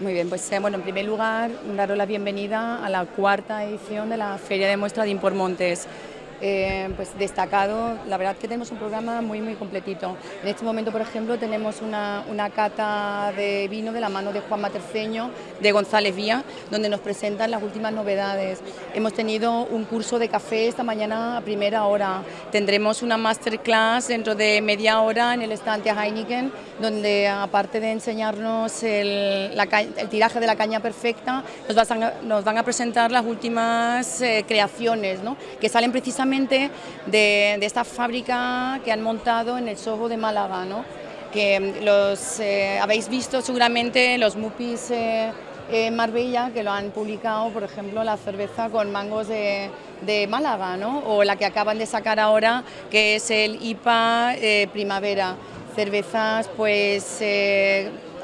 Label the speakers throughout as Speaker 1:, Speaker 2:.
Speaker 1: Muy bien, pues eh, bueno, en primer lugar, daros la bienvenida a la cuarta edición de la Feria de Muestra de Impormontes. Eh, pues destacado, la verdad que tenemos un programa muy muy completito. En este momento, por ejemplo, tenemos una, una cata de vino de la mano de Juan Materceño, de González Vía, donde nos presentan las últimas novedades. Hemos tenido un curso de café esta mañana a primera hora. Tendremos una masterclass dentro de media hora en el estante Heineken, donde aparte de enseñarnos el, el tiraje de la caña perfecta, nos, van a, nos van a presentar las últimas eh, creaciones, ¿no? que salen precisamente de, esta fábrica que han montado en el Soho de Málaga, ¿no? que los eh, habéis visto seguramente los Mupis eh, en Marbella, que lo han publicado, por ejemplo, la cerveza con mangos de, Málaga, ¿no? o la que acaban de sacar ahora, que es el IPA eh, Primavera. Cervezas, pues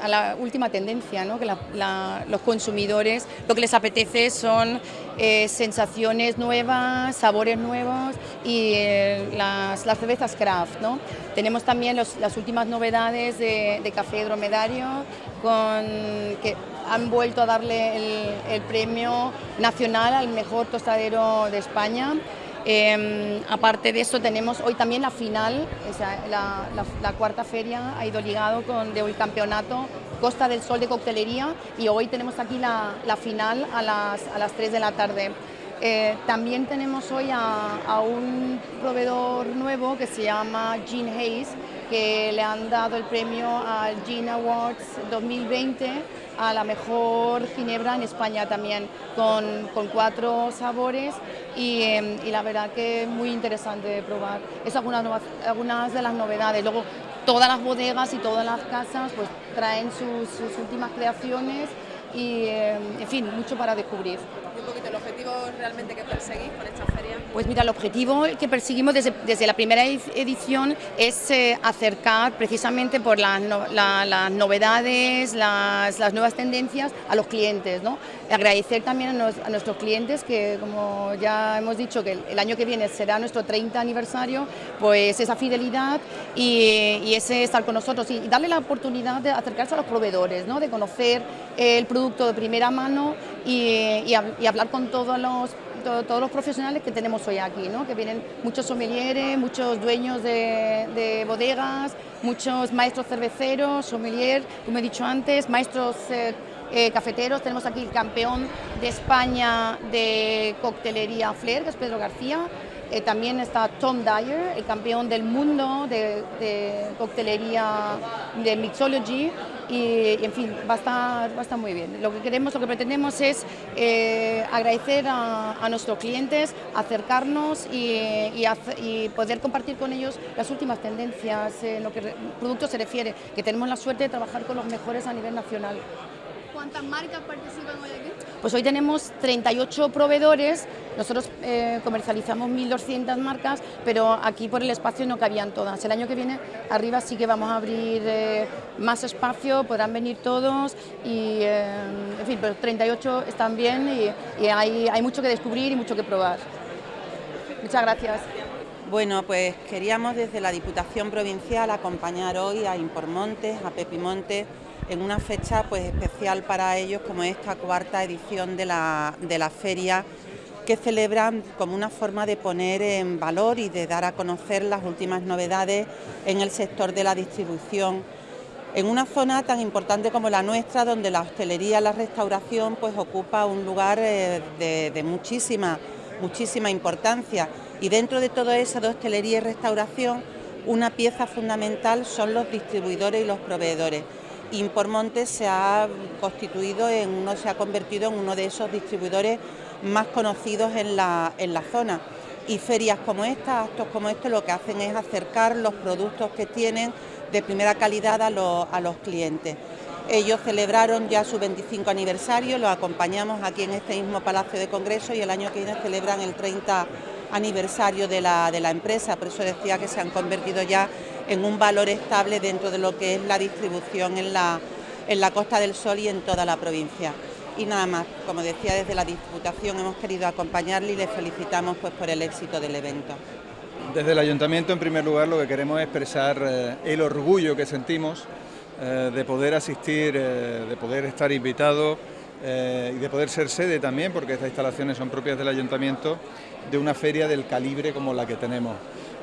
Speaker 1: a la última tendencia, ¿no? que los consumidores lo que les apetece son eh, sensaciones nuevas, sabores nuevos y eh, las, cervezas craft. ¿no? Tenemos también las últimas novedades de, café dromedario con, que han vuelto a darle el, premio nacional al mejor tostadero de España. Em, aparte de eso tenemos hoy también la final, la, cuarta feria ha ido ligado con de hoy campeonato Costa del Sol de coctelería y hoy tenemos aquí la, final a las, a las 3 de la tarde. Eh, también tenemos hoy a, un proveedor nuevo que se llama Gene Hayes, que le han dado el premio al Gene Awards 2020 a la mejor ginebra en España también, con, cuatro sabores em, y, la verdad que es muy interesante de probar. Es algunas, algunas de las novedades. Luego, todas las bodegas y todas las casas pues, traen sus, últimas creaciones y, em, en fin, mucho para descubrir.
Speaker 2: ¿Y el objetivo realmente que perseguís con esta feria?
Speaker 1: Pues mira, el objetivo que perseguimos desde, desde la primera edición es eh, acercar precisamente por las, las novedades, las, las, nuevas tendencias a los clientes, ¿no? Agradecer también a, nuestros clientes que, como ya hemos dicho, que el, año que viene será nuestro 30 aniversario, pues esa fidelidad y, y ese estar con nosotros y, darle la oportunidad de acercarse a los proveedores, ¿no? De conocer el producto de primera mano y, hablar con todos los todos los profesionales que tenemos hoy aquí, ¿no? que vienen muchos sommeliers, muchos dueños de, bodegas, muchos maestros cerveceros, sommelier, como he dicho antes, maestros eh, eh, cafeteros. Tenemos aquí el campeón de España de coctelería Flair, que es Pedro García. Eh, también está Tom Dyer, el campeón del mundo de, coctelería de Mixology y, en fin, va a, estar, va a estar muy bien. Lo que queremos, lo que pretendemos es eh, agradecer a, nuestros clientes, acercarnos y, poder compartir con ellos las últimas tendencias en lo que productos se refiere, que tenemos la suerte de trabajar con los mejores a nivel nacional.
Speaker 2: ¿Cuántas marcas participan hoy aquí?
Speaker 1: Pues hoy tenemos 38 proveedores, nosotros eh, comercializamos 1.200 marcas, pero aquí por el espacio no cabían todas. El año que viene arriba sí que vamos a abrir eh, más espacio, podrán venir todos y, eh, en fin, pero 38 están bien y, hay, mucho que descubrir y mucho que probar. Muchas gracias.
Speaker 3: Bueno, pues queríamos desde la Diputación Provincial acompañar hoy a Impormontes, a Pepimontes, en una fecha pues especial para ellos como esta cuarta edición de la, feria que celebran como una forma de poner en valor y de dar a conocer las últimas novedades en el sector de la distribución en una zona tan importante como la nuestra, donde la hostelería, la restauración, pues ocupa un lugar eh, de, muchísima, muchísima importancia. Y dentro de todo eso de hostelería y restauración, una pieza fundamental son los distribuidores y los proveedores. Impormonte se ha constituido en uno, se ha convertido en uno de esos distribuidores más conocidos en la, zona. Y ferias como esta, actos como este, lo que hacen es acercar los productos que tienen de primera calidad a los, a los clientes. Ellos celebraron ya su 25 aniversario, los acompañamos aquí en este mismo Palacio de Congreso y el año que viene celebran el 30 aniversario de la, de la empresa, por eso decía que se han convertido ya en un valor estable dentro de lo que es la distribución en la, en la Costa del Sol y en toda la provincia. Y nada más, como decía desde la Diputación hemos querido acompañarle y le felicitamos pues, por el éxito del evento.
Speaker 4: Desde el Ayuntamiento en primer lugar lo que queremos es expresar eh, el orgullo que sentimos eh, de poder asistir, eh, de poder estar invitado y de poder ser sede también, porque estas instalaciones son propias del ayuntamiento, de una feria del calibre como la que tenemos.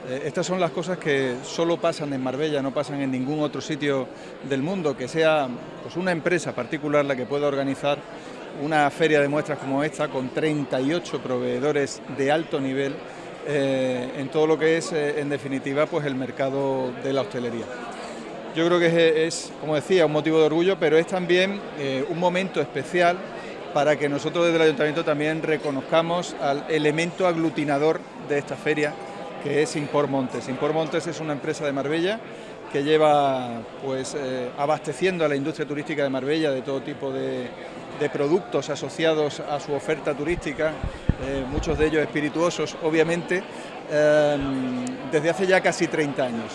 Speaker 4: Estas son las cosas que solo pasan en Marbella, no pasan en ningún otro sitio del mundo, que sea pues, una empresa particular la que pueda organizar una feria de muestras como esta, con 38 proveedores de alto nivel, en todo lo que es, en definitiva, pues el mercado de la hostelería. Yo creo que es, como decía, un motivo de orgullo, pero es también eh, un momento especial para que nosotros desde el Ayuntamiento también reconozcamos al elemento aglutinador de esta feria, que es Impor Montes. Impor Montes es una empresa de Marbella que lleva pues, eh, abasteciendo a la industria turística de Marbella de todo tipo de, productos asociados a su oferta turística, eh, muchos de ellos espirituosos, obviamente, desde hace ya casi 30 años.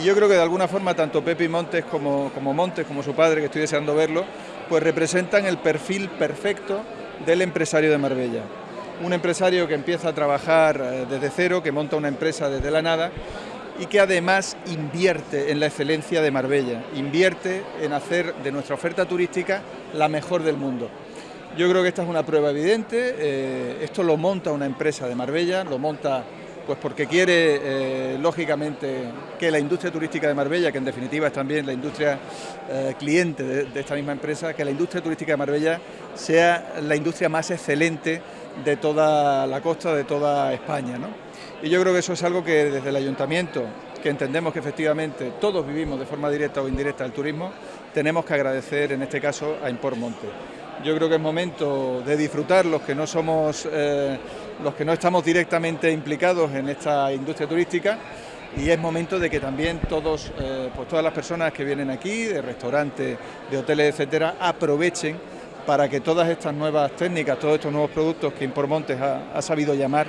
Speaker 4: Y yo creo que de alguna forma tanto Pepe Montes como, como Montes, como su padre, que estoy deseando verlo, pues representan el perfil perfecto del empresario de Marbella. Un empresario que empieza a trabajar eh, desde cero, que monta una empresa desde la nada y que además invierte en la excelencia de Marbella, invierte en hacer de nuestra oferta turística la mejor del mundo. Yo creo que esta es una prueba evidente, eh, esto lo monta una empresa de Marbella, lo monta pues porque quiere, eh, lógicamente, que la industria turística de Marbella, que en definitiva es también la industria cliente de, esta misma empresa, que la industria turística de Marbella sea la industria más excelente de toda la costa, de toda España. Y yo creo que eso es algo que desde el ayuntamiento, que entendemos que efectivamente todos vivimos de forma directa o indirecta el turismo, tenemos que agradecer en este caso a Import Monte. Yo creo que es momento de disfrutar los que no somos... Eh, los que no estamos directamente implicados en esta industria turística y es momento de que también todos, eh, pues todas las personas que vienen aquí, de restaurantes, de hoteles, etcétera, aprovechen para que todas estas nuevas técnicas, todos estos nuevos productos que Impormontes ha, ha sabido llamar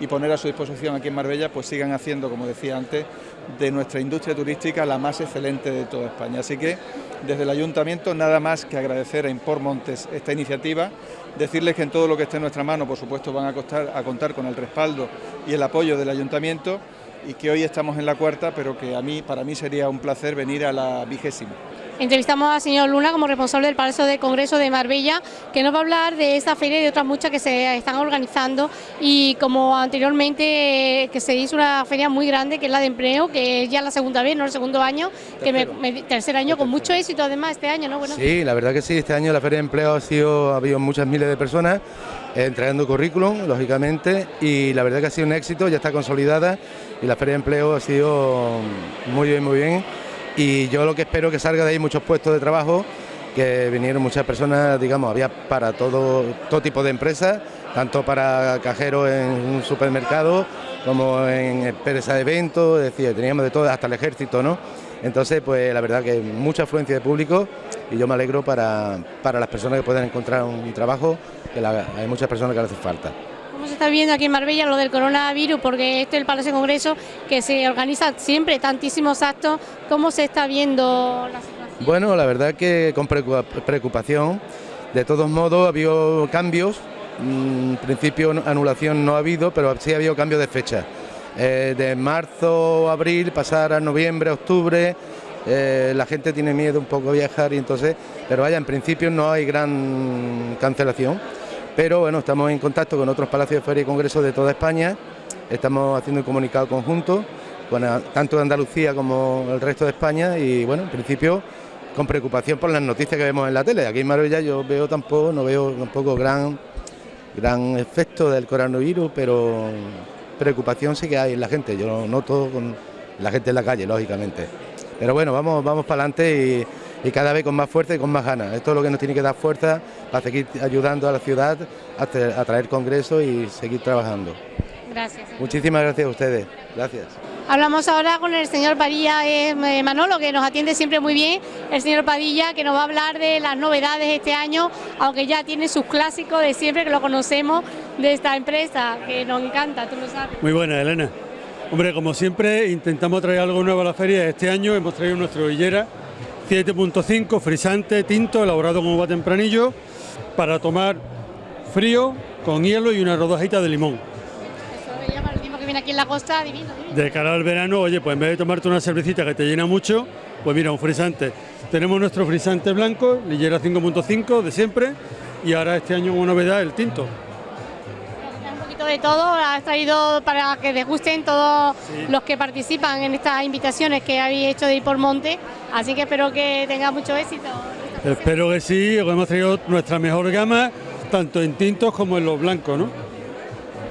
Speaker 4: y poner a su disposición aquí en Marbella, pues sigan haciendo, como decía antes, de nuestra industria turística la más excelente de toda España. Así que desde el Ayuntamiento nada más que agradecer a Import Montes esta iniciativa, decirles que en todo lo que esté en nuestra mano, por supuesto, van a, a contar con el respaldo y el apoyo del Ayuntamiento y que hoy estamos en la cuarta, pero que a mí, para mí sería un placer venir a la vigésima.
Speaker 5: Entrevistamos al señor Luna como responsable del Palacio de Congreso de Marbella, que nos va a hablar de esta feria y de otras muchas que se están organizando y como anteriormente que se hizo una feria muy grande que es la de empleo, que es ya la segunda vez, no el segundo año, que me, tercer año con mucho éxito además este año, ¿no?
Speaker 6: Bueno. Sí, la verdad que sí, este año la feria de empleo ha sido, ha habido muchas miles de personas eh, entregando currículum, lógicamente, y la verdad que ha sido un éxito, ya está consolidada y la feria de empleo ha sido muy bien, muy bien y yo lo que espero que salga de ahí muchos puestos de trabajo, que vinieron muchas personas, digamos, había para todo, todo tipo de empresas, tanto para cajeros en un supermercado como en empresas de eventos, es decir, teníamos de todo, hasta el ejército, ¿no? Entonces, pues la verdad que mucha afluencia de público y yo me alegro para, para las personas que puedan encontrar un trabajo, que hay muchas personas que le hacen falta.
Speaker 5: ¿Cómo se está viendo aquí en Marbella lo del coronavirus? Porque este es el Palacio de Congreso que se organiza siempre tantísimos actos. ¿Cómo se está viendo la situación?
Speaker 6: Bueno, la verdad que con preocupación. De todos modos, ha habido cambios. Mm, en principio, anulación no ha habido, pero sí ha habido cambios de fecha. Eh, de marzo, abril, pasar a noviembre, octubre. Eh, la gente tiene miedo un poco a viajar y entonces, pero vaya, en principio no hay gran cancelación pero bueno, estamos en contacto con otros palacios de feria y congresos de toda España, estamos haciendo un comunicado conjunto, con, tanto de Andalucía como el resto de España y bueno, en principio con preocupación por las noticias que vemos en la tele. Aquí en Marbella yo veo tampoco, no veo tampoco gran, gran efecto del coronavirus, pero preocupación sí que hay en la gente, yo lo noto con la gente en la calle, lógicamente. Pero bueno, vamos, vamos para adelante y y cada vez con más fuerza y con más ganas. Esto es lo que nos tiene que dar fuerza para seguir ayudando a la ciudad a, traer congresos y seguir trabajando.
Speaker 5: Gracias.
Speaker 6: Muchísimas gracias a ustedes. Gracias.
Speaker 5: Hablamos ahora con el señor Padilla eh, Manolo, que nos atiende siempre muy bien, el señor Padilla, que nos va a hablar de las novedades este año, aunque ya tiene sus clásicos de siempre, que lo conocemos de esta empresa, que nos encanta, tú lo sabes.
Speaker 7: Muy buena, Elena. Hombre, como siempre, intentamos traer algo nuevo a la feria. Este año hemos traído nuestra villera 7.5, frisante, tinto, elaborado con uva tempranillo, para tomar frío, con hielo y una rodajita de limón.
Speaker 5: Eso llama el tiempo que viene aquí en la costa, divino,
Speaker 7: De cara al verano, oye, pues en vez de tomarte una cervecita que te llena mucho, Pues mira, un frisante. Tenemos nuestro frisante blanco, Lillera 5.5 de siempre, y ahora este año como novedad el tinto.
Speaker 5: De todo, has traído para que les gusten todos los que participan en estas invitaciones que habéis hecho de ir por monte, así que espero que tenga mucho éxito.
Speaker 7: Espero que sí, hemos traído nuestra mejor gama, tanto en tintos como en los blancos, ¿no?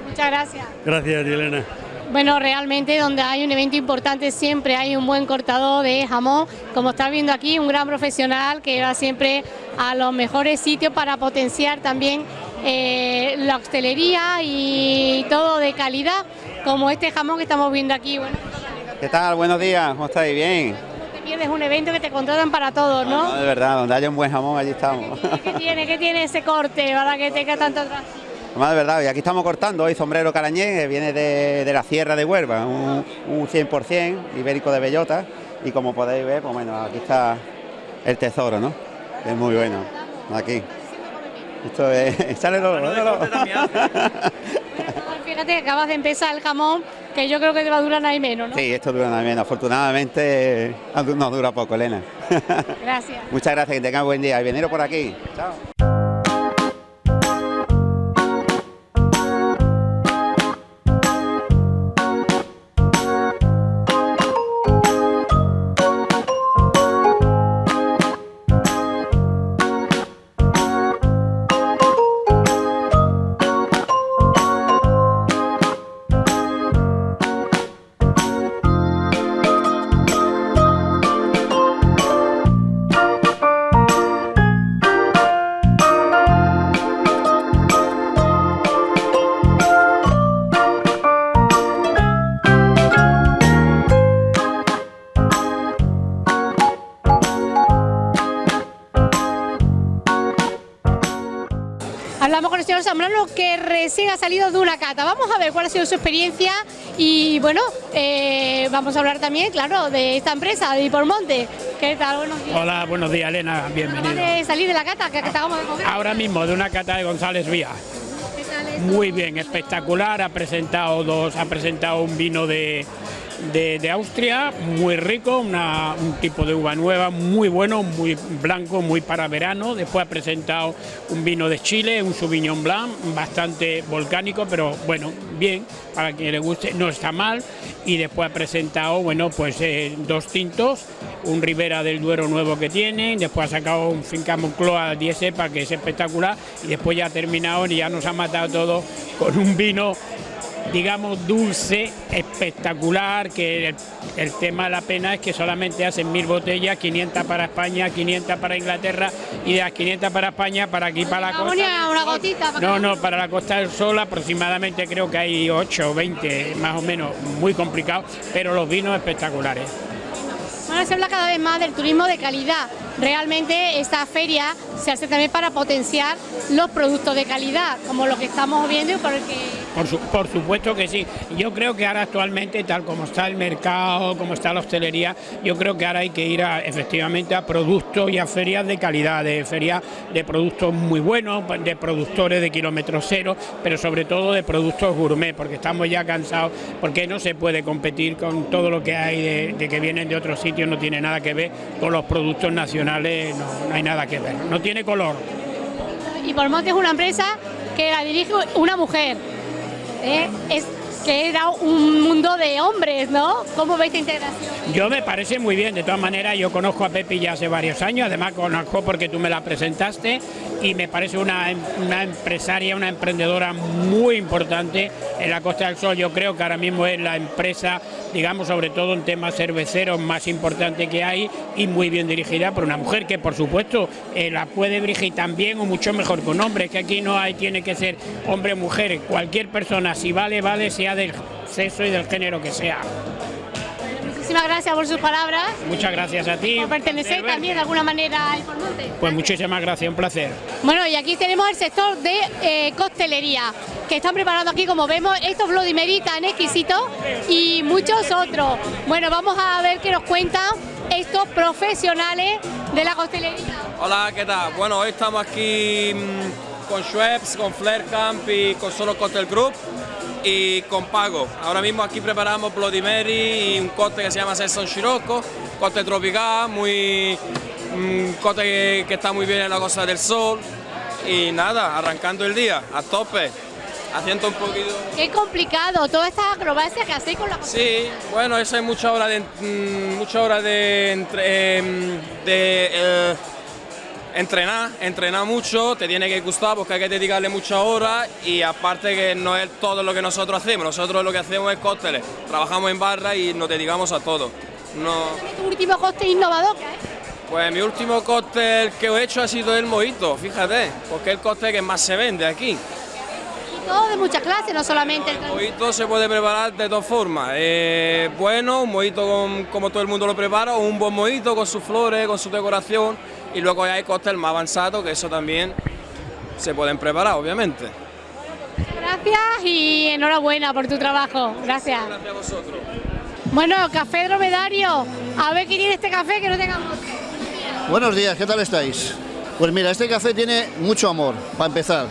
Speaker 5: Muchas gracias.
Speaker 7: Gracias, Elena.
Speaker 5: Bueno, realmente donde hay un evento importante siempre hay un buen cortador de jamón. Como está viendo aquí, un gran profesional que va siempre a los mejores sitios para potenciar también eh, la hostelería y todo de calidad, como este jamón que estamos viendo aquí. Bueno,
Speaker 8: ¿Qué tal? Buenos días, ¿cómo estáis? Bien.
Speaker 5: no te pierdes un evento que te contratan para todos,
Speaker 8: No,
Speaker 5: ¿no?
Speaker 8: de verdad, donde haya un buen jamón, allí estamos.
Speaker 5: ¿Qué tiene, qué tiene ese corte para que tenga tanto atractivo?
Speaker 8: Más de verdad, y aquí estamos cortando hoy sombrero carañé, que viene de, de la Sierra de Huelva, un, un 100% ibérico de bellota, y como podéis ver, pues bueno, aquí está el tesoro, ¿no? Es muy bueno, aquí. Esto es... Échale
Speaker 5: Fíjate que acabas de empezar el jamón, que yo creo que te va a durar nada y menos, ¿no?
Speaker 8: Sí, esto dura nada menos. Afortunadamente no dura poco, Elena.
Speaker 5: Gracias.
Speaker 8: Muchas gracias, que tengan buen día. Y veniros por aquí. Chao.
Speaker 5: Zambrano que recién ha salido de una cata. Vamos a ver cuál ha sido su experiencia y bueno, eh, vamos a hablar también, claro, de esta empresa, de Hipormonte. ¿Qué tal? Buenos días.
Speaker 9: Hola, buenos días, Elena, bienvenido.
Speaker 5: de salir de la cata que acabamos de comer.
Speaker 9: Ahora mismo de una cata de González Vía.
Speaker 5: ¿Qué tal es?
Speaker 9: Muy bien, espectacular. Ha presentado dos, ha presentado un vino de, de, de Austria, muy rico, una- un tipo de uva nueva, muy bueno, muy blanco, muy para verano. Después ha presentado un vino de Chile, un Sauvignon Blanc, bastante volcánico, pero bueno, bien, para quien le guste, no está mal. Y después ha presentado, bueno, pues eh, dos tintos, un Ribera del Duero nuevo que tienen, después ha sacado un Finca Moncloa 10 cepa que es espectacular y después ya ha terminado y ya nos ha matado todo con un vino digamos dulce, espectacular, que el, el tema de la pena es que solamente hacen mil botellas, 500 para España, 500 para Inglaterra y de las 500 para España para aquí para la costa.
Speaker 5: una gotita. para
Speaker 9: No, no, para la Costa del Sol aproximadamente creo que hay 8 o 20, más o menos, muy complicado, pero los vinos espectaculares.
Speaker 5: Bueno, se habla cada vez más del turismo de calidad. Realmente esta feria se hace también para potenciar los productos de calidad, como lo que estamos viendo y por el que
Speaker 9: Por, su- por supuesto que sí. Yo creo que ahora actualmente, tal como está el mercado, como está la hostelería, yo creo que ahora hay que ir efectivamente a productos y a ferias de calidad, de ferias de productos muy buenos, de productores de kilómetro cero, pero sobre todo de productos gourmet, porque estamos ya cansados, porque no se puede competir con todo lo que hay de, que vienen de otros sitios, no tiene nada que ver con los productos nacionales, no, hay nada que ver, no tiene color.
Speaker 5: Y Pormonte es una empresa que la dirige una mujer. ¿Eh? Es que era un mundo de hombres, ¿no? ¿Cómo veis esta integración?
Speaker 9: Yo me parece muy bien, de todas maneras yo conozco a Pepi ya hace varios años, además conozco porque tú me la presentaste y me parece una, em- una empresaria, una emprendedora muy importante en la Costa del Sol. Yo creo que ahora mismo es la empresa, digamos, sobre todo en temas cerveceros más importante que hay y muy bien dirigida por una mujer que por supuesto eh, la puede dirigir tan bien o mucho mejor que un hombre, que aquí no hay, tiene que ser hombre o mujer, cualquier persona, si vale, vale, sea del sexo y del género que sea.
Speaker 5: Muchísimas gracias por sus palabras.
Speaker 9: Muchas gracias a ti.
Speaker 5: Por pertenecer también de alguna manera a Pormonte.
Speaker 9: Pues muchísimas gracias, un placer.
Speaker 5: Bueno, y aquí tenemos el sector de eh, costelería, que están preparando aquí, como vemos, estos Bloody Mary tan exquisitos y muchos otros. Bueno, vamos a ver qué nos cuentan estos profesionales de la costelería.
Speaker 10: Hola, ¿qué tal? Bueno, hoy estamos aquí mm, con Schweppes, con Flair Camp y con solo Cocktail Group y con pago. Ahora mismo aquí preparamos Bloody Mary y un coste que se llama Sesson Scirocco, coste tropical, muy un coste que, que está muy bien en la Costa del Sol y nada, arrancando el día a tope, haciendo un poquito...
Speaker 5: Qué complicado, todas estas acrobacias que hacéis con la...
Speaker 10: Sí, bueno, eso es mucha hora de, mm, mucha hora de, em, de eh, entrenar, entrenar mucho, te tiene que gustar porque hay que dedicarle muchas horas y aparte que no es todo lo que nosotros hacemos, nosotros lo que hacemos es cócteles, trabajamos en barra y nos dedicamos a todo. No,
Speaker 5: Tu último coste innovador, ¿qué es?
Speaker 10: pues mi último cóctel que he hecho ha sido el mojito, fíjate, porque es el cóctel que más se vende aquí.
Speaker 5: Y todo de muchas clases, no solamente el
Speaker 10: El mojito se puede preparar de dos formas. Eh, bueno, un mojito con- como todo el mundo lo prepara, o un buen mojito con sus flores, con su decoración. Y luego ya hay cóctel más avanzado, que eso también se pueden preparar, obviamente.
Speaker 5: Gracias y enhorabuena por tu trabajo. Gracias.
Speaker 10: Gracias a vosotros.
Speaker 5: Bueno, café dromedario. A ver qué tiene este café que no tengamos.
Speaker 11: Buenos días, ¿qué tal estáis? Pues mira, este café tiene mucho amor, para empezar.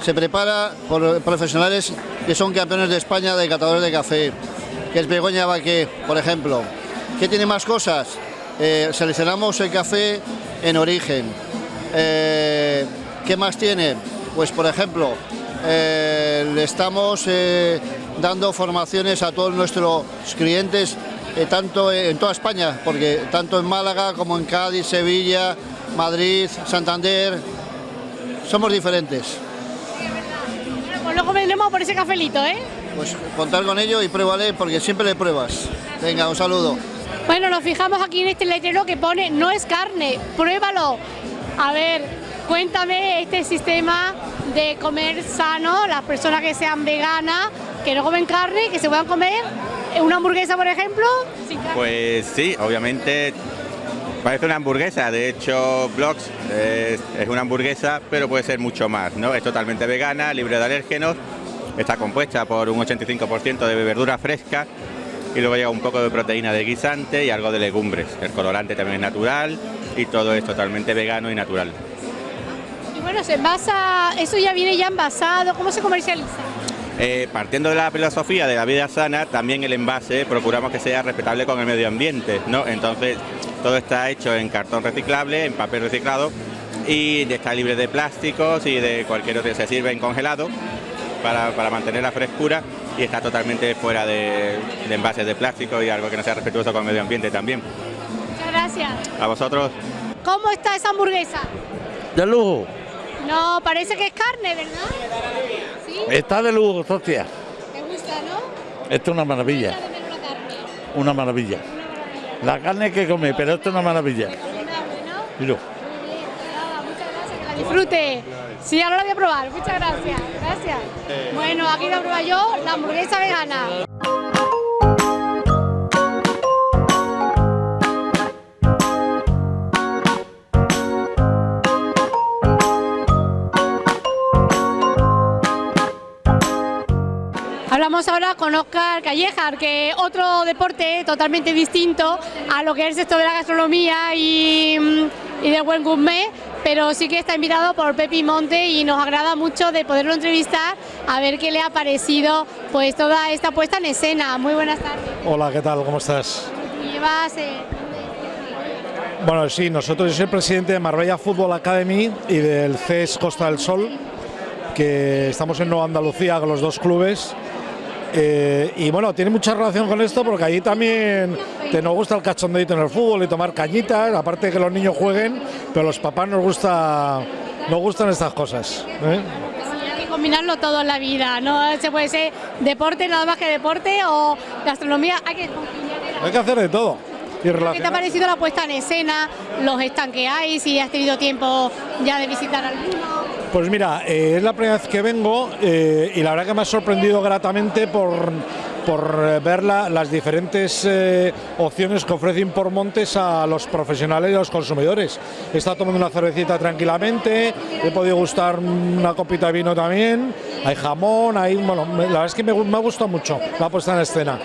Speaker 11: Se prepara por profesionales que son campeones de España de catadores de café, que es Begoña Baqué, por ejemplo. ¿Qué tiene más cosas? Eh, seleccionamos el café en origen. Eh, ¿Qué más tiene? Pues por ejemplo, eh, le estamos eh, dando formaciones a todos nuestros clientes, tanto en toda España, porque tanto en Málaga como en Cádiz, Sevilla, Madrid, Santander, somos diferentes.
Speaker 5: Bueno, pues luego vendremos por ese cafelito, ¿eh?
Speaker 11: Pues contar con ello y pruébale porque siempre le pruebas. Venga, un saludo.
Speaker 5: Bueno, nos fijamos aquí en este letrero que pone no es carne, pruébalo. A ver, cuéntame este sistema de comer sano, las personas que sean veganas, que no comen carne, que se puedan comer una hamburguesa, por ejemplo, sin carne.
Speaker 12: Pues sí, obviamente parece una hamburguesa, de hecho Blox es, es una hamburguesa, pero puede ser mucho más, ¿no? Es totalmente vegana, libre de alérgenos, está compuesta por un 85% de verdura fresca y luego llega un poco de proteína de guisante y algo de legumbres. El colorante también es natural y todo es totalmente vegano y natural.
Speaker 5: Y bueno, se envasa, eso ya viene ya envasado, ¿cómo se comercializa?
Speaker 12: Eh, partiendo de la filosofía de la vida sana, también el envase procuramos que sea respetable con el medio ambiente, ¿no? Entonces, todo está hecho en cartón reciclable, en papel reciclado y está libre de plásticos y de cualquier otro, se sirve en congelado para, para mantener la frescura y está totalmente fuera de, de envases de plástico y algo que no sea respetuoso con el medio ambiente también.
Speaker 5: Muchas gracias.
Speaker 12: A vosotros.
Speaker 5: ¿Cómo está esa hamburguesa?
Speaker 13: De lujo.
Speaker 5: No, parece que es carne, ¿verdad? ¿Sí?
Speaker 13: Está de lujo, hostia.
Speaker 5: ¿Te gusta, no?
Speaker 13: Esto es una maravilla. Una maravilla. La carne hay que comer, pero esto es una maravilla. Mira.
Speaker 5: La disfrute. Sí, ahora la voy a probar. Muchas gracias. Gracias. Bueno, aquí voy a probar yo la hamburguesa vegana. Hablamos ahora con Oscar Callejar, que otro deporte totalmente distinto a lo que es el sector de la gastronomía y, mm, y del buen gourmet, pero sí que está invitado por Pepi Monte y nos agrada mucho de poderlo entrevistar a ver qué le ha parecido pues toda esta puesta en escena. Muy buenas tardes.
Speaker 14: Hola, ¿qué tal? ¿Cómo estás?
Speaker 5: Llevas, eh,
Speaker 14: Bueno, sí, nosotros yo soy el presidente de Marbella Fútbol Academy y del CES Costa del Sol, que estamos en Nueva Andalucía con los dos clubes. Eh, y bueno, tiene mucha relación con esto porque allí también te nos gusta el cachondeito en el fútbol y tomar cañitas, aparte de que los niños jueguen, pero los papás nos gusta nos gustan estas cosas. ¿eh?
Speaker 5: hay que combinarlo todo en la vida, no se puede ser deporte nada más que deporte o gastronomía, hay que
Speaker 14: Hay que hacer de todo. Y
Speaker 5: ¿Qué te ha parecido la puesta en escena, los stands que hay, si has tenido tiempo ya de visitar alguno?
Speaker 14: Pues mira, eh, es la primera vez que vengo eh, y la verdad que me ha sorprendido gratamente por, por eh, ver la- las diferentes opciones que ofrece Impormontes a los profesionales y a los consumidores. He estado tomando una cervecita tranquilamente, he podido gustar una copita de vino también, hay jamón, hay, bueno, la verdad es que me, me ha gustado mucho la puesta en escena.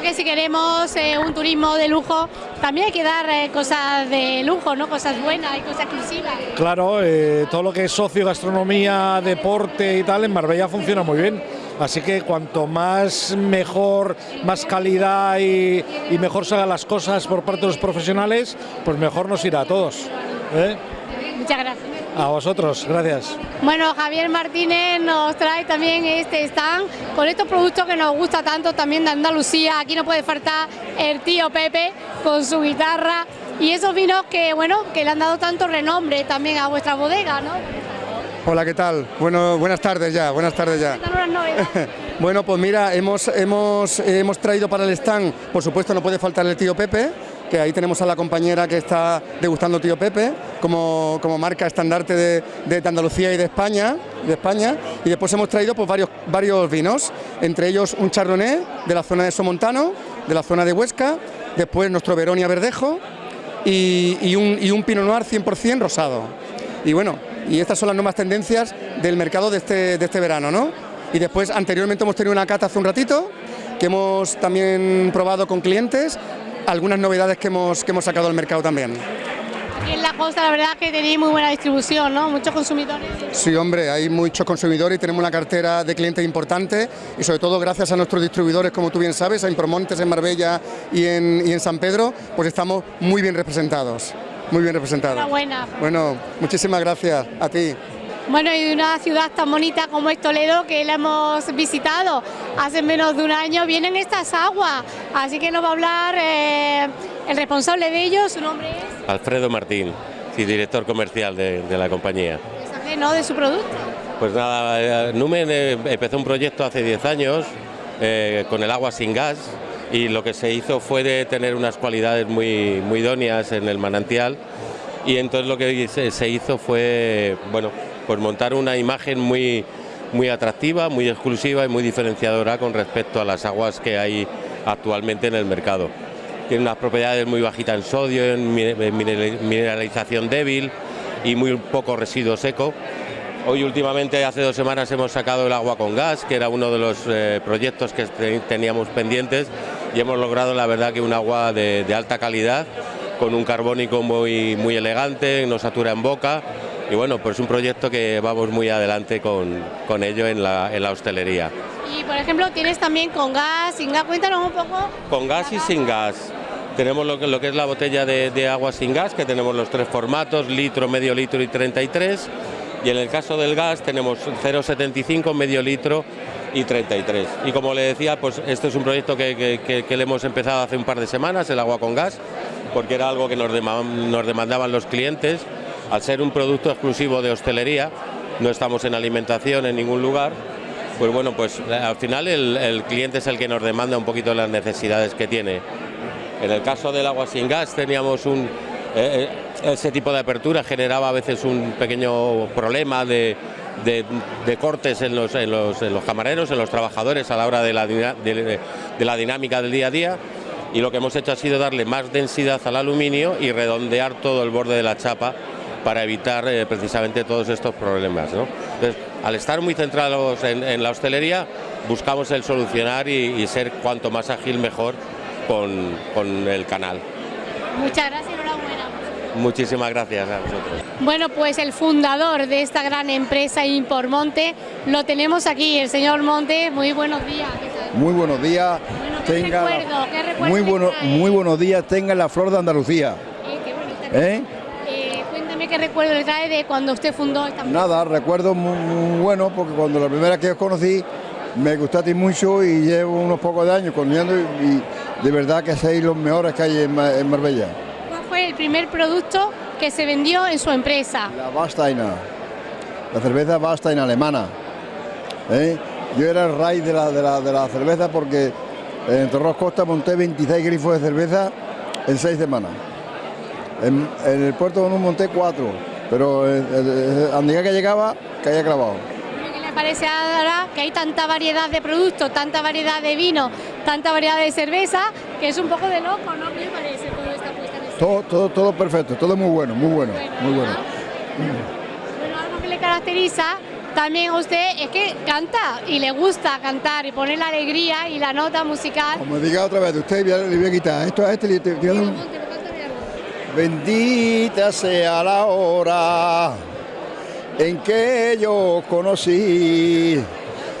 Speaker 5: Creo que si queremos eh, un turismo de lujo, también hay que dar eh, cosas de lujo, ¿no? Cosas buenas y cosas exclusivas.
Speaker 14: Claro, eh, todo lo que es socio, gastronomía, deporte y tal, en Marbella funciona muy bien. Así que cuanto más mejor, más calidad y, y mejor se hagan las cosas por parte de los profesionales, pues mejor nos irá a todos.
Speaker 5: Muchas gracias.
Speaker 14: A vosotros, gracias.
Speaker 5: Bueno, Javier Martínez nos trae también este stand con estos productos que nos gusta tanto también de Andalucía. Aquí no puede faltar el tío Pepe con su guitarra y esos vinos que, bueno, que le han dado tanto renombre también a vuestra bodega, ¿no?
Speaker 15: Hola, ¿qué tal? Bueno, buenas tardes ya, buenas tardes ya.
Speaker 5: Están unas novedades.
Speaker 15: Bueno, pues mira, hemos, hemos, hemos traído para el stand, por supuesto no puede faltar el tío Pepe, que ahí tenemos a la compañera que está degustando tío Pepe, como, como marca estandarte de, de Andalucía y de España, de España. Y después hemos traído pues, varios, varios vinos, entre ellos un chardonnay de la zona de Somontano, de la zona de Huesca, después nuestro Veronia Verdejo y, y un, y un Pinot Noir 100% rosado. Y bueno, y estas son las nuevas tendencias del mercado de este, de este verano, ¿no? Y después, anteriormente hemos tenido una cata hace un ratito, que hemos también probado con clientes, algunas novedades que hemos, que hemos sacado al mercado también.
Speaker 5: Aquí en la costa la verdad que tenéis muy buena distribución, ¿no? Muchos consumidores.
Speaker 15: Sí, hombre, hay muchos consumidores y tenemos una cartera de clientes importante y sobre todo gracias a nuestros distribuidores, como tú bien sabes, a Impromontes en Marbella y en, y en San Pedro, pues estamos muy bien representados, muy bien representados.
Speaker 5: Enhorabuena.
Speaker 15: Bueno, muchísimas gracias a ti.
Speaker 5: Bueno, y de una ciudad tan bonita como es Toledo, que la hemos visitado hace menos de un año, vienen estas aguas, así que nos va a hablar eh, el responsable de ellos, su nombre es,
Speaker 16: Alfredo Martín, sí, director comercial de, de la compañía.
Speaker 5: sabe, ¿no? de su producto.
Speaker 16: Pues nada, eh, Numen eh, empezó un proyecto hace 10 años eh, con el agua sin gas y lo que se hizo fue de tener unas cualidades muy, muy idóneas en el manantial y entonces lo que se, se hizo fue, bueno, pues montar una imagen muy, muy atractiva, muy exclusiva y muy diferenciadora con respecto a las aguas que hay actualmente en el mercado. Tiene unas propiedades muy bajitas en sodio, en mi- en mineral- mineralización débil y muy poco residuo seco. Hoy últimamente, hace dos semanas, hemos sacado el agua con gas, que era uno de los eh, proyectos que te- teníamos pendientes y hemos logrado, la verdad, que un agua de, de alta calidad, con un carbónico muy, muy elegante, no satura en boca y bueno, pues un proyecto que vamos muy adelante con, con ello en la, en la hostelería.
Speaker 5: Y por ejemplo, tienes también con gas, sin gas, cuéntanos un poco.
Speaker 16: Con gas y sin gas. Tenemos lo que, lo que es la botella de, de agua sin gas, que tenemos los tres formatos, litro, medio litro y 33. Y en el caso del gas tenemos 0,75, medio litro y 33. Y como le decía, pues este es un proyecto que, que- que- que le hemos empezado hace un par de semanas, el agua con gas, porque era algo que nos demandaban los clientes. Al ser un producto exclusivo de hostelería, no estamos en alimentación en ningún lugar, pues bueno, pues eh, al final el, cliente es el que nos demanda un poquito las necesidades que tiene. En el caso del agua sin gas teníamos un... eh, eh, ese tipo de apertura generaba a veces un pequeño problema de, cortes en los, camareros, en los trabajadores a la hora de la, de la dinámica del día a día y lo que hemos hecho ha sido darle más densidad al aluminio y redondear todo el borde de la chapa para evitar eh, precisamente todos estos problemas. ¿no? Entonces, al estar muy centrados en, en la hostelería, buscamos el solucionar y, y ser cuanto más ágil mejor con, con el canal.
Speaker 5: Muchas gracias, enhorabuena.
Speaker 16: Muchísimas gracias a vosotros.
Speaker 5: Bueno, pues el fundador de esta gran empresa Impormonte lo tenemos aquí, el señor Monte. Muy buenos días. ¿qué?
Speaker 17: Muy buenos días.
Speaker 5: ¿qué
Speaker 17: tenga la-
Speaker 5: recuerdo? ¿Qué recuerdo
Speaker 17: muy, bueno, muy buenos días. Tenga la flor de Andalucía.
Speaker 5: Eh, qué bonita.
Speaker 17: ¿eh?
Speaker 5: Qué recuerdo le trae de cuando usted fundó esta empresa.
Speaker 17: Nada, recuerdo muy, muy bueno porque cuando la primera que os conocí me gustaste mucho y llevo unos pocos de años conociendo y, y de verdad que sois los mejores que hay en, en Marbella.
Speaker 5: ¿Cuál fue el primer producto que se vendió en su empresa?
Speaker 17: La Basteiner, la cerveza Basteiner alemana. ¿eh? Yo era el rey de la, de la, de la cerveza porque en Torros Costa monté 26 grifos de cerveza en seis semanas. En, en el puerto Bonú monté cuatro, pero eh, eh, a medida que llegaba caía clavado.
Speaker 5: ¿Qué le parece ahora que hay tanta variedad de productos, tanta variedad de vino, tanta variedad de cerveza, que es un poco de loco, ¿no? ¿Qué le parece todo esta puesta en escena?
Speaker 17: Todo, todo, todo perfecto, todo muy bueno, muy bueno, muy bueno.
Speaker 5: Bueno, algo que le caracteriza también usted es que canta y le gusta cantar y poner la alegría y la nota musical.
Speaker 17: Como diga otra vez, usted le voy a quitar esto a este le te- te voy a dar un- Bendita sea la hora en que yo conocí.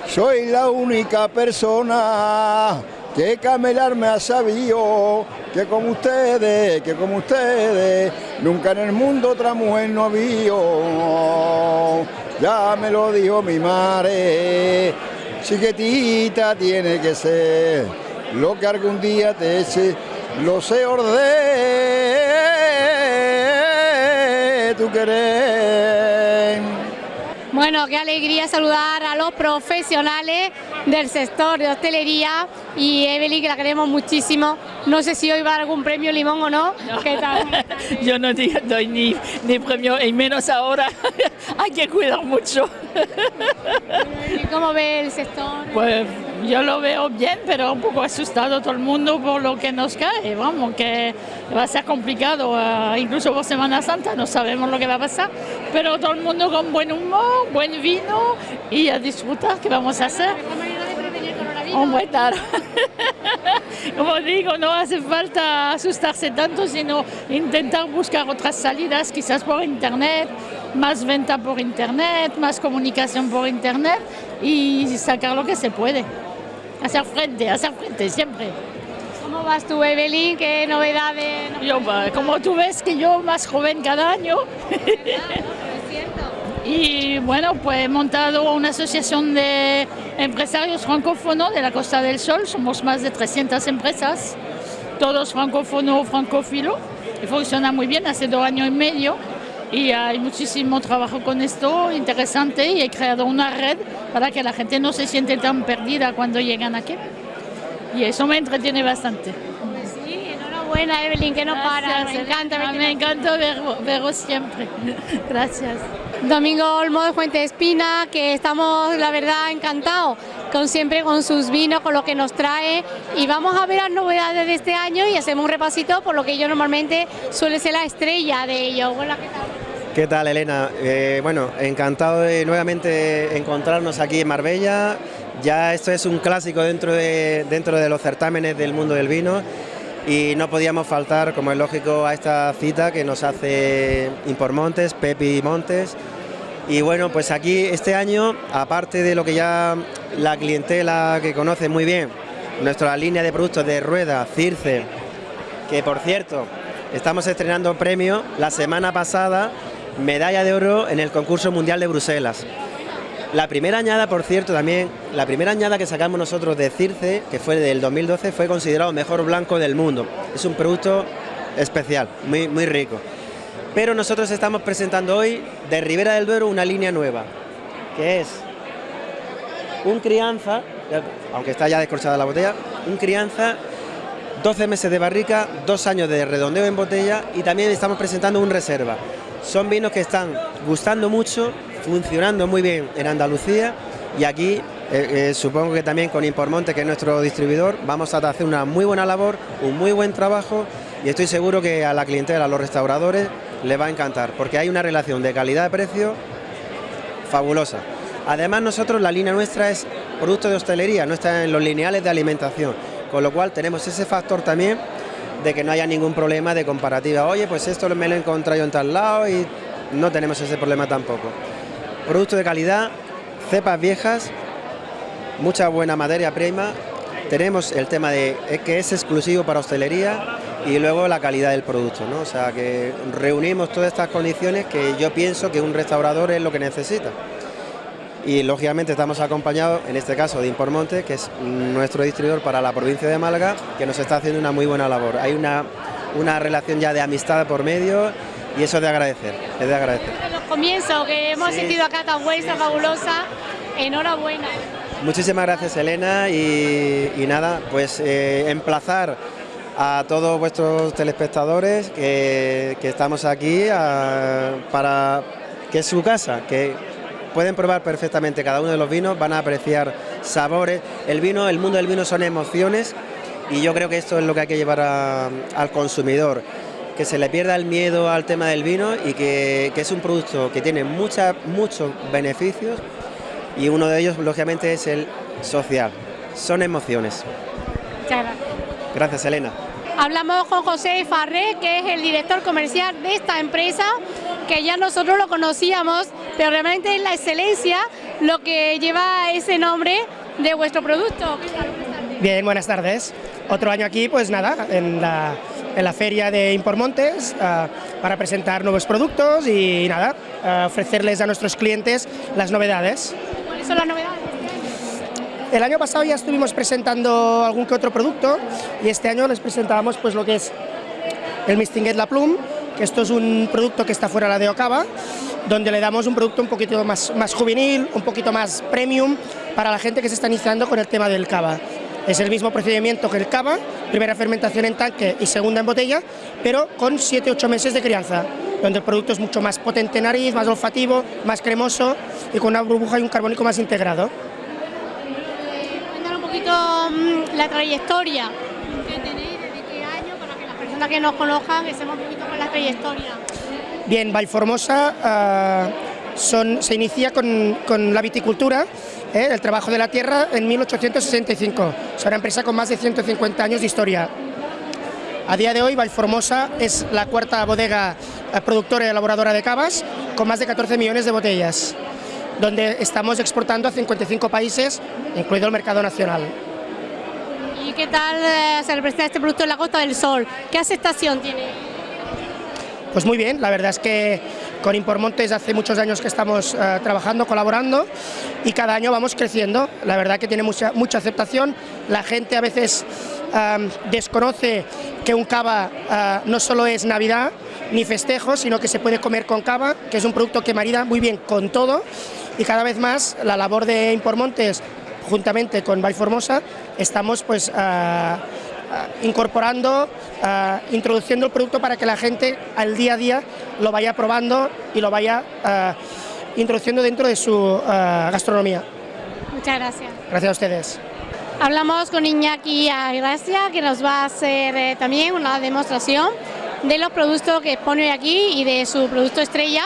Speaker 17: Soy la única persona que camelar me ha sabido que como ustedes, que como ustedes, nunca en el mundo otra mujer no había. Ya me lo dijo mi madre, chiquitita tiene que ser lo que algún día te eche, lo sé orden, tu querer.
Speaker 5: Bueno, qué alegría saludar a los profesionales del sector de hostelería y Evelyn, que la queremos muchísimo. No sé si hoy va a algún premio limón o no. ¿Qué tal?
Speaker 18: Yo no doy ni, ni premio, y menos ahora. Hay que cuidar mucho.
Speaker 5: ¿Y ¿Cómo ve el sector?
Speaker 18: Pues yo lo veo bien, pero un poco asustado todo el mundo por lo que nos cae. Vamos, que va a ser complicado, eh, incluso por Semana Santa no sabemos lo que va a pasar, pero todo el mundo con buen humor, buen vino y a disfrutar, ¿qué vamos a hacer? Hombre, claro. Como digo, no hace falta asustarse tanto, sino intentar buscar otras salidas, quizás por internet, más venta por internet, más comunicación por internet y sacar lo que se puede. Hacer frente, hacer frente siempre.
Speaker 5: ¿Cómo vas tú, Evelyn? ¿Qué novedades?
Speaker 18: Yo, va, como tú ves que yo más joven cada año. Y bueno, pues he montado una asociación de empresarios francófonos de la Costa del Sol. Somos más de 300 empresas, todos francófonos o francófilos. Y funciona muy bien, hace dos años y medio. Y hay muchísimo trabajo con esto, interesante. Y he creado una red para que la gente no se siente tan perdida cuando llegan aquí. Y eso me entretiene bastante.
Speaker 5: Enhorabuena, Evelyn, que no para. Me encanta,
Speaker 18: Elena, me encanta ver- veros siempre. Gracias.
Speaker 5: Domingo Olmo de Fuente Espina, que estamos, la verdad, encantados con siempre con sus vinos, con lo que nos trae. Y vamos a ver las novedades de este año y hacemos un repasito por lo que yo normalmente suele ser la estrella de ellos. Hola, ¿qué tal?
Speaker 19: ¿Qué tal, Elena? Eh, bueno, encantado de nuevamente encontrarnos aquí en Marbella. Ya esto es un clásico dentro de, dentro de los certámenes del mundo del vino y no podíamos faltar, como es lógico, a esta cita que nos hace Impormontes, Pepi Montes. Y bueno, pues aquí este año, aparte de lo que ya la clientela que conoce muy bien, nuestra línea de productos de rueda, Circe, que por cierto, estamos estrenando premio la semana pasada, medalla de oro en el concurso mundial de Bruselas. La primera añada, por cierto, también, la primera añada que sacamos nosotros de Circe, que fue del 2012, fue considerado mejor blanco del mundo. Es un producto especial, muy, muy rico. Pero nosotros estamos presentando hoy de Ribera del Duero una línea nueva, que es un crianza, aunque está ya descorchada la botella, un crianza 12 meses de barrica, dos años de redondeo en botella y también estamos presentando un reserva. Son vinos que están gustando mucho, funcionando muy bien en Andalucía y aquí eh, eh, supongo que también con Impormonte, que es nuestro distribuidor, vamos a hacer una muy buena labor, un muy buen trabajo y estoy seguro que a la clientela, a los restauradores, les va a encantar porque hay una relación de calidad-precio fabulosa. Además nosotros la línea nuestra es producto de hostelería, no está en los lineales de alimentación, con lo cual tenemos ese factor también de que no haya ningún problema de comparativa. Oye, pues esto me lo he encontrado en tal lado y no tenemos ese problema tampoco. Producto de calidad, cepas viejas, mucha buena materia prima. Tenemos el tema de eh, que es exclusivo para hostelería y luego la calidad del producto, ¿no? O sea que reunimos todas estas condiciones que yo pienso que un restaurador es lo que necesita. Y lógicamente estamos acompañados, en este caso, de Impormonte, que es nuestro distribuidor para la provincia de Málaga, que nos está haciendo una muy buena labor. Hay una, una relación ya de amistad por medio y eso es de agradecer, es de agradecer.
Speaker 5: Los comienzos que hemos
Speaker 19: Sí.
Speaker 5: sentido acá tan buena, fabulosa. Enhorabuena.
Speaker 19: Muchísimas gracias Elena y, y nada, pues eh, emplazar a todos vuestros telespectadores que, que estamos aquí a- para que es su casa, que pueden probar perfectamente cada uno de los vinos, van a apreciar sabores. El vino, el mundo del vino son emociones y yo creo que esto es lo que hay que llevar a- al consumidor. que se le pierda el miedo al tema del vino y que, que es un producto que tiene mucha, muchos beneficios y uno de ellos, lógicamente, es el social. Son emociones.
Speaker 5: Muchas gracias.
Speaker 19: Gracias, Elena.
Speaker 5: Hablamos con José Farré, que es el director comercial de esta empresa, que ya nosotros lo conocíamos, pero realmente es la excelencia lo que lleva ese nombre de vuestro producto.
Speaker 20: Bien, buenas tardes. Otro año aquí, pues nada, en la, en la feria de Impormontes uh, para presentar nuevos productos y nada, uh, ofrecerles a nuestros clientes las novedades.
Speaker 5: ¿Cuáles son las novedades?
Speaker 20: El año pasado ya estuvimos presentando algún que otro producto y este año les presentábamos pues lo que es el Mistinguet La Plum, esto es un producto que está fuera de la de Ocava, donde le damos un producto un poquito más, más juvenil, un poquito más premium para la gente que se está iniciando con el tema del cava. Es el mismo procedimiento que el cava, primera fermentación en tanque y segunda en botella, pero con 7-8 meses de crianza, donde el producto es mucho más potente en nariz, más olfativo, más cremoso y con una burbuja y un carbónico más integrado.
Speaker 5: Cuéntanos un poquito mm, la trayectoria que que nos conozcan estemos un poquito con la trayectoria.
Speaker 20: Bien, Valformosa uh, son, se inicia con, la viticultura, ¿eh? el trabajo de la tierra en 1865. Es una empresa con más de 150 años de historia. A día de hoy, Valformosa es la cuarta bodega eh, productora y elaboradora de cavas, con más de 14 millones de botellas, donde estamos exportando a 55 países, incluido el mercado nacional.
Speaker 5: ¿Y qué tal eh, se representa este producto en la Costa del Sol? ¿Qué aceptación tiene?
Speaker 20: Pues muy bien, la verdad es que con Impormontes hace muchos años que estamos uh, trabajando, colaborando y cada año vamos creciendo. La verdad que tiene mucha, mucha aceptación. La gente a veces desconoce que un cava uh, no solo es Navidad ni festejo, sino que se puede comer con cava, que es un producto que marida muy bien con todo y cada vez más la labor de Impormontes juntamente con Valformosa estamos pues uh, Uh, incorporando, uh, introduciendo el producto para que la gente al día a día lo vaya probando y lo vaya introduciendo dentro de su gastronomía.
Speaker 5: Muchas gracias.
Speaker 20: Gracias a ustedes.
Speaker 5: Hablamos con Iñaki Gracia, que nos va a hacer eh, también una demostración de los productos que expone hoy aquí y de su producto estrella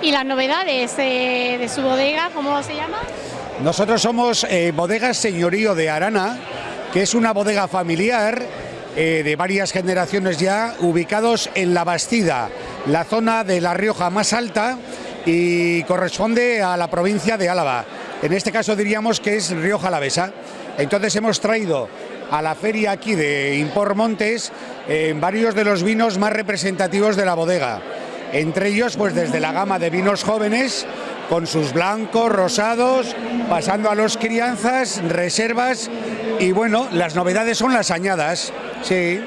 Speaker 5: y las novedades eh, de su bodega, ¿cómo se llama?
Speaker 21: Nosotros somos eh, Bodegas Señorío de Arana, que es una bodega familiar eh, de varias generaciones ya, ubicados en La Bastida, la zona de La Rioja más alta y corresponde a la provincia de Álava. En este caso diríamos que es Rioja Alavesa. Entonces hemos traído a la feria aquí de Impor Montes eh, varios de los vinos más representativos de la bodega. Entre ellos, pues desde la gama de vinos jóvenes, con sus blancos, rosados, pasando a los crianzas, reservas y bueno, las novedades son las añadas, sí.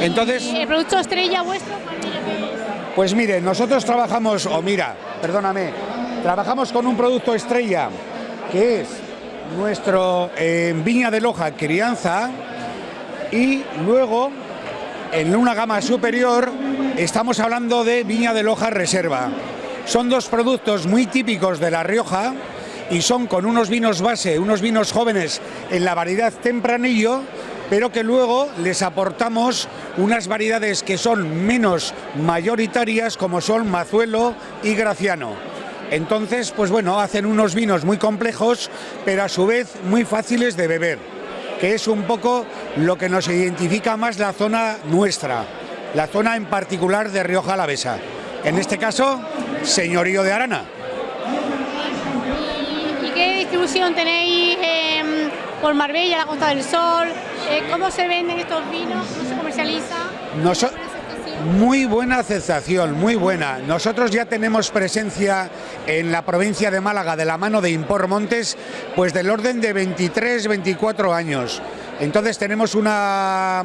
Speaker 21: Entonces,
Speaker 5: ¿Y el producto estrella vuestro?
Speaker 21: Pues mire, nosotros trabajamos, o mira, perdóname, trabajamos con un producto estrella que es nuestro eh, Viña de Loja Crianza y luego en una gama superior estamos hablando de Viña de Loja Reserva. Son dos productos muy típicos de La Rioja y son con unos vinos base, unos vinos jóvenes en la variedad tempranillo, pero que luego les aportamos unas variedades que son menos mayoritarias como son Mazuelo y Graciano. Entonces, pues bueno, hacen unos vinos muy complejos, pero a su vez muy fáciles de beber, que es un poco lo que nos identifica más la zona nuestra, la zona en particular de Rioja Alavesa. En este caso, señorío de Arana.
Speaker 5: ¿Y qué distribución tenéis eh, por Marbella, la Costa del Sol? Eh, ¿Cómo se venden estos vinos? ¿Cómo se comercializa?
Speaker 21: Muy buena aceptación, muy buena. Nosotros ya tenemos presencia en la provincia de Málaga de la mano de Impor Montes, pues del orden de 23, 24 años. Entonces tenemos una,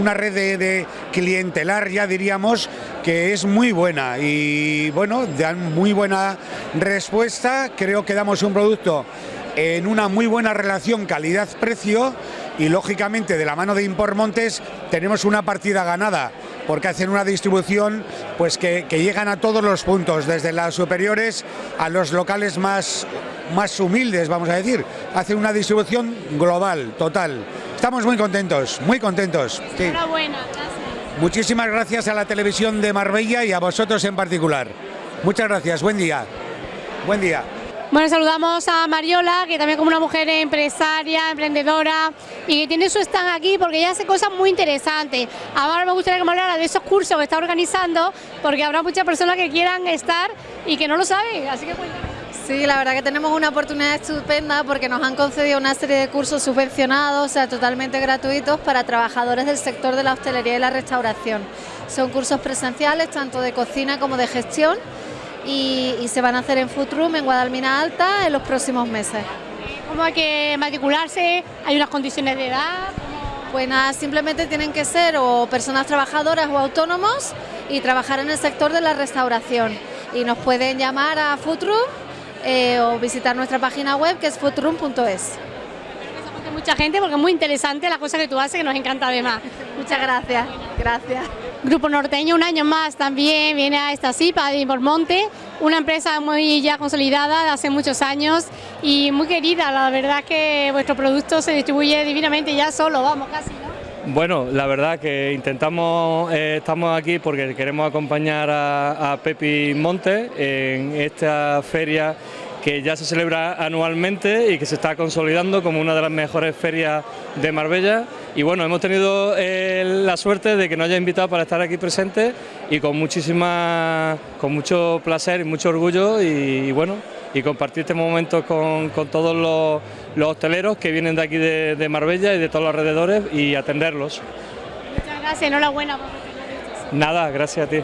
Speaker 21: una red de, de, clientelar, ya diríamos, que es muy buena y bueno, dan muy buena respuesta. Creo que damos un producto en una muy buena relación calidad-precio y lógicamente de la mano de Impor Montes tenemos una partida ganada porque hacen una distribución pues que, que, llegan a todos los puntos, desde las superiores a los locales más, más humildes, vamos a decir. Hacen una distribución global, total. Estamos muy contentos, muy contentos. Sí.
Speaker 5: Enhorabuena, gracias.
Speaker 21: Muchísimas gracias a la televisión de Marbella y a vosotros en particular. Muchas gracias, buen día. Buen día.
Speaker 5: Bueno, saludamos a Mariola, que también como una mujer empresaria, emprendedora y que tiene su stand aquí porque ella hace cosas muy interesantes. Ahora me gustaría que me hablara de esos cursos que está organizando porque habrá muchas personas que quieran estar y que no lo saben, así que cuéntame.
Speaker 22: Sí, la verdad que tenemos una oportunidad estupenda porque nos han concedido una serie de cursos subvencionados, o sea, totalmente gratuitos para trabajadores del sector de la hostelería y la restauración. Son cursos presenciales, tanto de cocina como de gestión, y, y se van a hacer en Room en Guadalmina Alta en los próximos meses.
Speaker 5: ¿Cómo hay que matricularse? ¿Hay unas condiciones de edad?
Speaker 22: Pues nada, simplemente tienen que ser o personas trabajadoras o autónomos y trabajar en el sector de la restauración. Y nos pueden llamar a Room eh, o visitar nuestra página web que es foodroom.es.
Speaker 5: Mucha gente porque es muy interesante la cosa que tú haces que nos encanta además.
Speaker 22: Muchas gracias, gracias.
Speaker 5: Grupo Norteño un año más también viene a esta CIPA de Monte, una empresa muy ya consolidada de hace muchos años y muy querida, la verdad que vuestro producto se distribuye divinamente ya solo, vamos casi, ¿no?
Speaker 23: Bueno, la verdad que intentamos, eh, estamos aquí porque queremos acompañar a, a Pepi Monte en esta feria que ya se celebra anualmente y que se está consolidando como una de las mejores ferias de Marbella. Y bueno, hemos tenido eh, la suerte de que nos haya invitado para estar aquí presente y con muchísima, con mucho placer y mucho orgullo y, bueno, y compartir este momento con, con todos los, los, hosteleros que vienen de aquí de, de, Marbella y de todos los alrededores y atenderlos.
Speaker 5: Muchas gracias, enhorabuena.
Speaker 23: Nada, gracias a ti.